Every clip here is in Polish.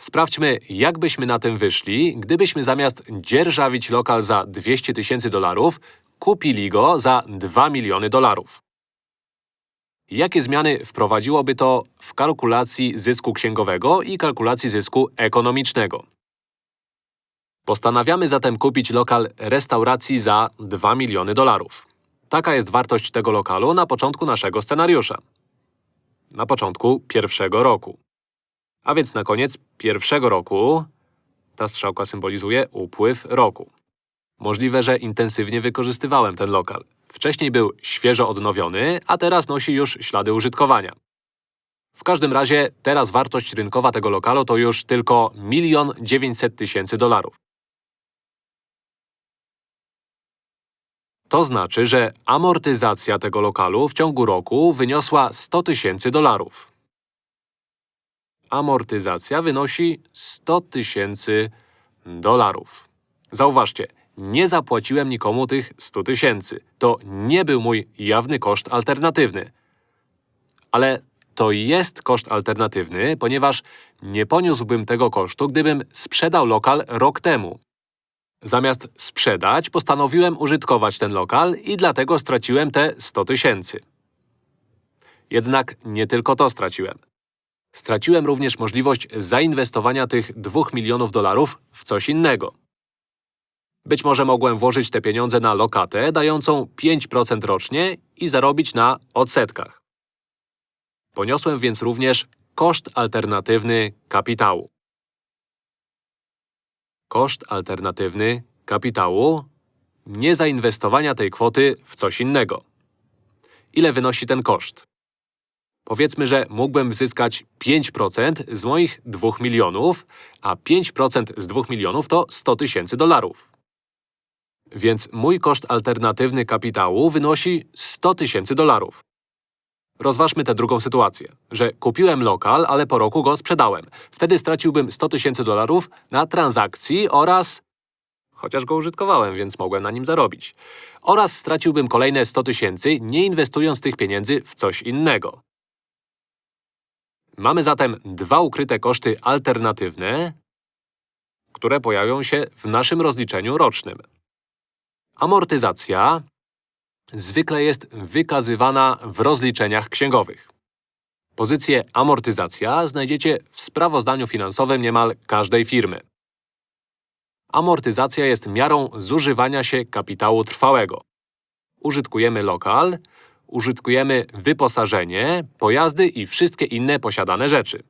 Sprawdźmy, jak byśmy na tym wyszli, gdybyśmy zamiast dzierżawić lokal za 200 tysięcy dolarów, kupili go za 2 miliony dolarów. Jakie zmiany wprowadziłoby to w kalkulacji zysku księgowego i kalkulacji zysku ekonomicznego? Postanawiamy zatem kupić lokal restauracji za 2 miliony dolarów. Taka jest wartość tego lokalu na początku naszego scenariusza. Na początku pierwszego roku. A więc na koniec pierwszego roku ta strzałka symbolizuje upływ roku. Możliwe, że intensywnie wykorzystywałem ten lokal. Wcześniej był świeżo odnowiony, a teraz nosi już ślady użytkowania. W każdym razie teraz wartość rynkowa tego lokalu to już tylko 1 900 tysięcy dolarów. To znaczy, że amortyzacja tego lokalu w ciągu roku wyniosła 100 tysięcy dolarów. Amortyzacja wynosi 100 tysięcy dolarów. Zauważcie, nie zapłaciłem nikomu tych 100 tysięcy. To nie był mój jawny koszt alternatywny. Ale to jest koszt alternatywny, ponieważ nie poniósłbym tego kosztu, gdybym sprzedał lokal rok temu. Zamiast sprzedać, postanowiłem użytkować ten lokal i dlatego straciłem te 100 tysięcy. Jednak nie tylko to straciłem. Straciłem również możliwość zainwestowania tych 2 milionów dolarów w coś innego. Być może mogłem włożyć te pieniądze na lokatę dającą 5% rocznie i zarobić na odsetkach. Poniosłem więc również koszt alternatywny kapitału. Koszt alternatywny kapitału niezainwestowania tej kwoty w coś innego. Ile wynosi ten koszt? Powiedzmy, że mógłbym zyskać 5% z moich 2 milionów, a 5% z 2 milionów to 100 tysięcy dolarów. Więc mój koszt alternatywny kapitału wynosi 100 tysięcy dolarów. Rozważmy tę drugą sytuację, że kupiłem lokal, ale po roku go sprzedałem. Wtedy straciłbym 100 tysięcy dolarów na transakcji oraz… Chociaż go użytkowałem, więc mogłem na nim zarobić. Oraz straciłbym kolejne 100 tysięcy, nie inwestując tych pieniędzy w coś innego. Mamy zatem dwa ukryte koszty alternatywne, które pojawią się w naszym rozliczeniu rocznym. Amortyzacja zwykle jest wykazywana w rozliczeniach księgowych. Pozycję amortyzacja znajdziecie w sprawozdaniu finansowym niemal każdej firmy. Amortyzacja jest miarą zużywania się kapitału trwałego. Użytkujemy lokal, użytkujemy wyposażenie, pojazdy i wszystkie inne posiadane rzeczy.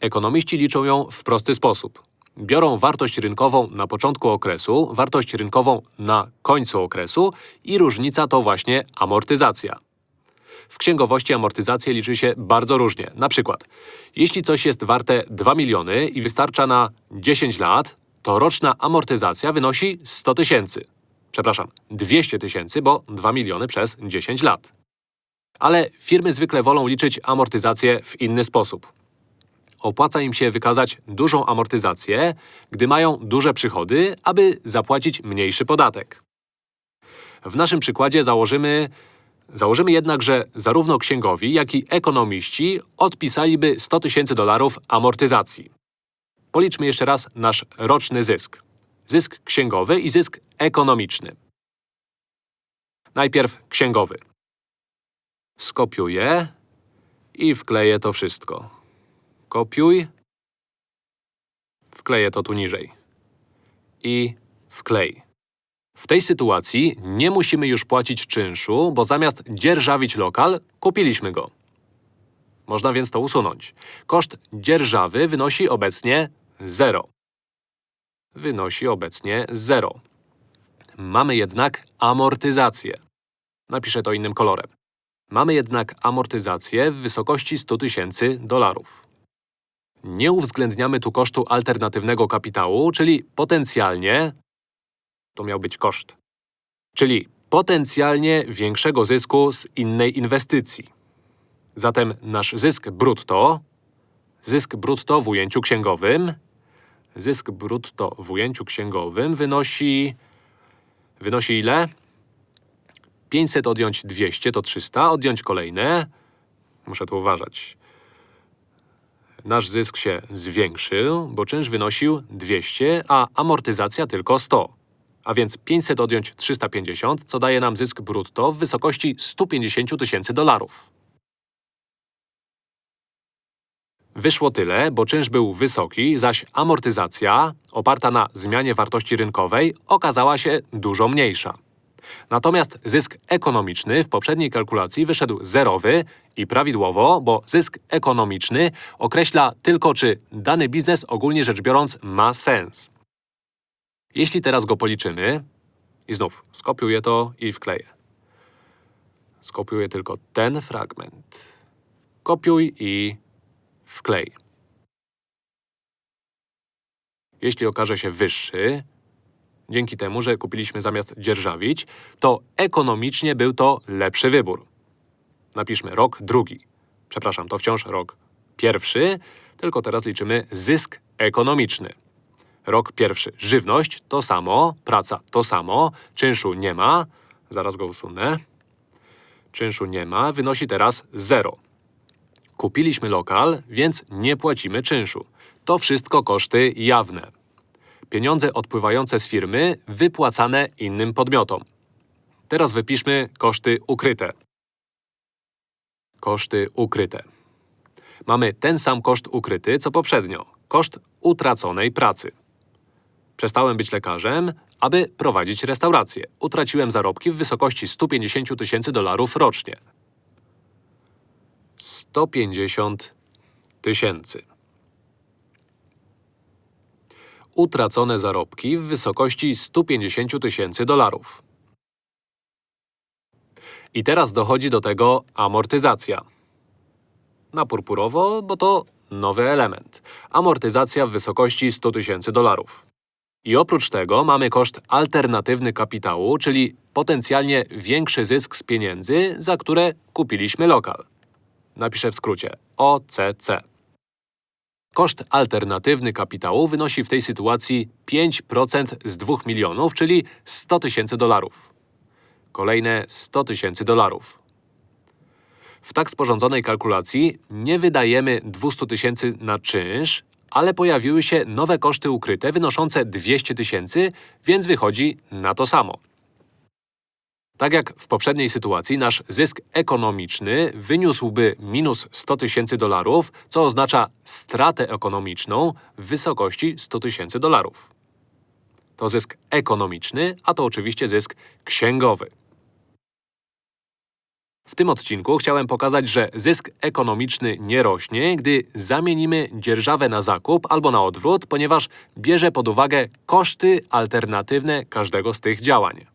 Ekonomiści liczą ją w prosty sposób. Biorą wartość rynkową na początku okresu, wartość rynkową na końcu okresu i różnica to właśnie amortyzacja. W księgowości amortyzację liczy się bardzo różnie. Na przykład, jeśli coś jest warte 2 miliony i wystarcza na 10 lat, to roczna amortyzacja wynosi 100 tysięcy. Przepraszam, 200 tysięcy, bo 2 miliony przez 10 lat. Ale firmy zwykle wolą liczyć amortyzację w inny sposób opłaca im się wykazać dużą amortyzację, gdy mają duże przychody, aby zapłacić mniejszy podatek. W naszym przykładzie założymy… Założymy jednak, że zarówno księgowi, jak i ekonomiści odpisaliby 100 tysięcy dolarów amortyzacji. Policzmy jeszcze raz nasz roczny zysk. Zysk księgowy i zysk ekonomiczny. Najpierw księgowy. Skopiuję i wkleję to wszystko. Kopiuj. Wkleję to tu niżej. I wklej. W tej sytuacji nie musimy już płacić czynszu, bo zamiast dzierżawić lokal, kupiliśmy go. Można więc to usunąć. Koszt dzierżawy wynosi obecnie 0. Wynosi obecnie 0. Mamy jednak amortyzację. Napiszę to innym kolorem. Mamy jednak amortyzację w wysokości 100 tysięcy dolarów. Nie uwzględniamy tu kosztu alternatywnego kapitału, czyli potencjalnie… To miał być koszt. Czyli potencjalnie większego zysku z innej inwestycji. Zatem nasz zysk brutto… Zysk brutto w ujęciu księgowym… Zysk brutto w ujęciu księgowym wynosi… Wynosi ile? 500 odjąć 200 to 300, odjąć kolejne… Muszę tu uważać. Nasz zysk się zwiększył, bo czynsz wynosił 200, a amortyzacja tylko 100. A więc 500 odjąć 350, co daje nam zysk brutto w wysokości 150 tysięcy dolarów. Wyszło tyle, bo czynsz był wysoki, zaś amortyzacja, oparta na zmianie wartości rynkowej, okazała się dużo mniejsza. Natomiast zysk ekonomiczny w poprzedniej kalkulacji wyszedł zerowy i prawidłowo, bo zysk ekonomiczny określa tylko, czy dany biznes ogólnie rzecz biorąc ma sens. Jeśli teraz go policzymy, i znów skopiuję to i wkleję. Skopiuję tylko ten fragment. Kopiuj i wklej. Jeśli okaże się wyższy, dzięki temu, że kupiliśmy zamiast dzierżawić, to ekonomicznie był to lepszy wybór. Napiszmy rok drugi. Przepraszam, to wciąż rok pierwszy, tylko teraz liczymy zysk ekonomiczny. Rok pierwszy. Żywność to samo, praca to samo, czynszu nie ma. Zaraz go usunę. Czynszu nie ma, wynosi teraz 0. Kupiliśmy lokal, więc nie płacimy czynszu. To wszystko koszty jawne. Pieniądze odpływające z firmy wypłacane innym podmiotom. Teraz wypiszmy koszty ukryte. Koszty ukryte. Mamy ten sam koszt ukryty, co poprzednio. Koszt utraconej pracy. Przestałem być lekarzem, aby prowadzić restaurację. Utraciłem zarobki w wysokości 150 tysięcy dolarów rocznie. 150 tysięcy. Utracone zarobki w wysokości 150 tysięcy dolarów. I teraz dochodzi do tego amortyzacja. Na purpurowo, bo to nowy element. Amortyzacja w wysokości 100 tysięcy dolarów. I oprócz tego mamy koszt alternatywny kapitału, czyli potencjalnie większy zysk z pieniędzy, za które kupiliśmy lokal. Napiszę w skrócie OCC. Koszt alternatywny kapitału wynosi w tej sytuacji 5% z 2 milionów, czyli 100 tysięcy dolarów. Kolejne 100 tysięcy dolarów. W tak sporządzonej kalkulacji nie wydajemy 200 tysięcy na czynsz, ale pojawiły się nowe koszty ukryte wynoszące 200 tysięcy, więc wychodzi na to samo. Tak jak w poprzedniej sytuacji, nasz zysk ekonomiczny wyniósłby minus 100 tysięcy dolarów, co oznacza stratę ekonomiczną w wysokości 100 tysięcy dolarów. To zysk ekonomiczny, a to oczywiście zysk księgowy. W tym odcinku chciałem pokazać, że zysk ekonomiczny nie rośnie, gdy zamienimy dzierżawę na zakup albo na odwrót, ponieważ bierze pod uwagę koszty alternatywne każdego z tych działań.